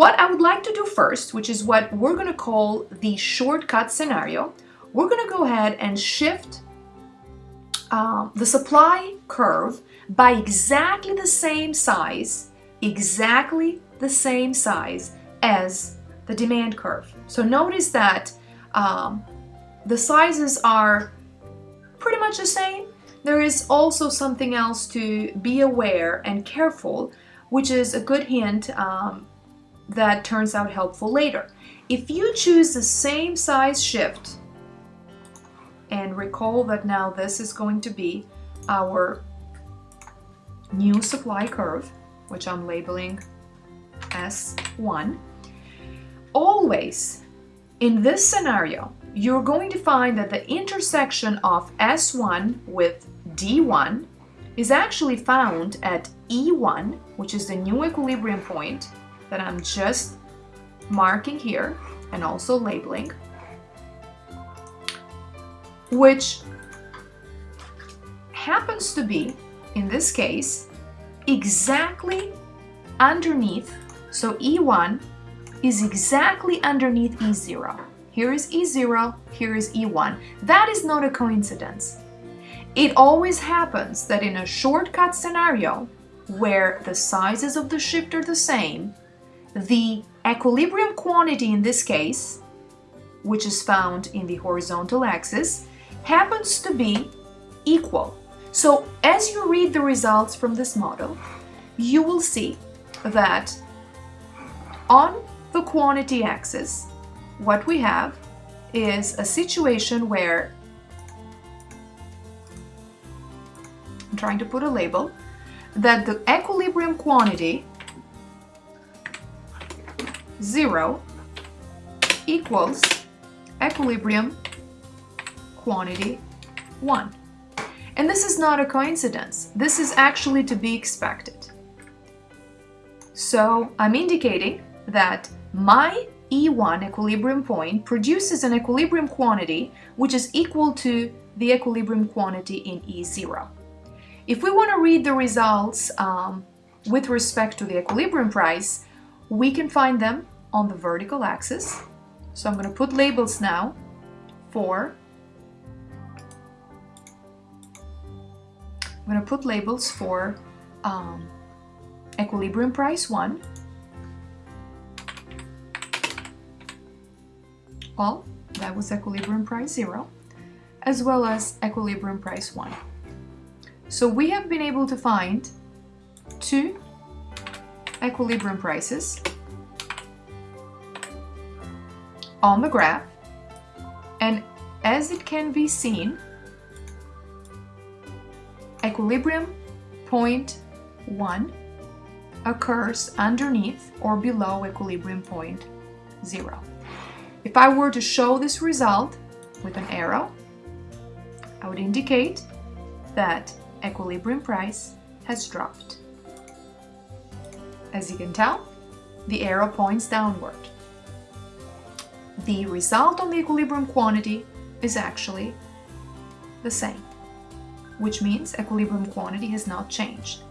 what I would like to do first, which is what we're going to call the shortcut scenario, we're going to go ahead and shift um, the supply curve by exactly the same size, exactly the same size as the demand curve. So notice that um, the sizes are pretty much the same. There is also something else to be aware and careful, which is a good hint um, that turns out helpful later. If you choose the same size shift, and recall that now this is going to be our new supply curve, which I'm labeling S1, always in this scenario, you're going to find that the intersection of S1 with D1 is actually found at E1, which is the new equilibrium point that I'm just marking here and also labeling, which happens to be, in this case, exactly underneath, so E1 is exactly underneath E0. Here is E0, here is E1. That is not a coincidence. It always happens that in a shortcut scenario, where the sizes of the shift are the same, the equilibrium quantity in this case, which is found in the horizontal axis, happens to be equal. So as you read the results from this model, you will see that on the quantity axis, what we have is a situation where I'm trying to put a label that the equilibrium quantity 0 equals equilibrium quantity 1. And this is not a coincidence. This is actually to be expected. So I'm indicating that my E1 equilibrium point produces an equilibrium quantity which is equal to the equilibrium quantity in E0. If we want to read the results um, with respect to the equilibrium price, we can find them on the vertical axis. So I'm going to put labels now for I'm going to put labels for um, equilibrium price 1 well that was equilibrium price 0 as well as equilibrium price 1 so we have been able to find two equilibrium prices on the graph and as it can be seen equilibrium point 1 occurs underneath or below equilibrium point 0. If I were to show this result with an arrow, I would indicate that equilibrium price has dropped. As you can tell, the arrow points downward. The result on the equilibrium quantity is actually the same, which means equilibrium quantity has not changed.